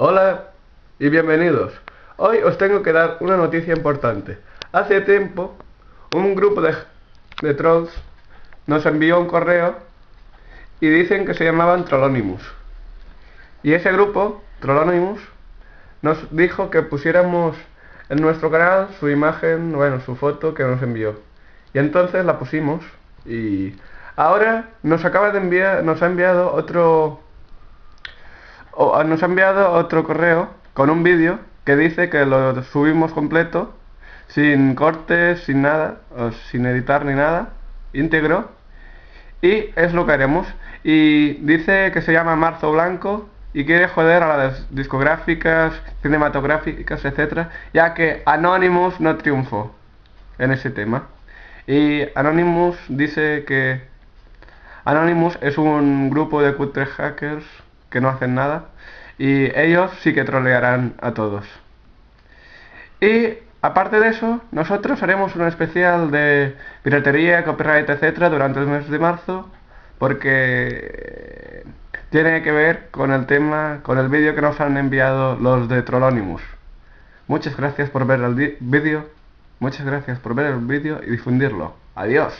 Hola y bienvenidos. Hoy os tengo que dar una noticia importante. Hace tiempo, un grupo de, de trolls nos envió un correo y dicen que se llamaban Trollonimus. Y ese grupo, Trollonimus, nos dijo que pusiéramos en nuestro canal su imagen, bueno, su foto que nos envió. Y entonces la pusimos y ahora nos acaba de enviar, nos ha enviado otro nos ha enviado otro correo con un vídeo que dice que lo subimos completo, sin cortes, sin nada, sin editar ni nada, íntegro. Y es lo que haremos. Y dice que se llama Marzo Blanco y quiere joder a las discográficas, cinematográficas, etc. Ya que Anonymous no triunfó en ese tema. Y Anonymous dice que Anonymous es un grupo de cutre hackers que no hacen nada y ellos sí que trolearán a todos. Y aparte de eso, nosotros haremos un especial de piratería, copyright, etcétera durante el mes de marzo porque tiene que ver con el tema, con el vídeo que nos han enviado los de Trollonimus. Muchas gracias por ver el vídeo, muchas gracias por ver el vídeo y difundirlo. Adiós.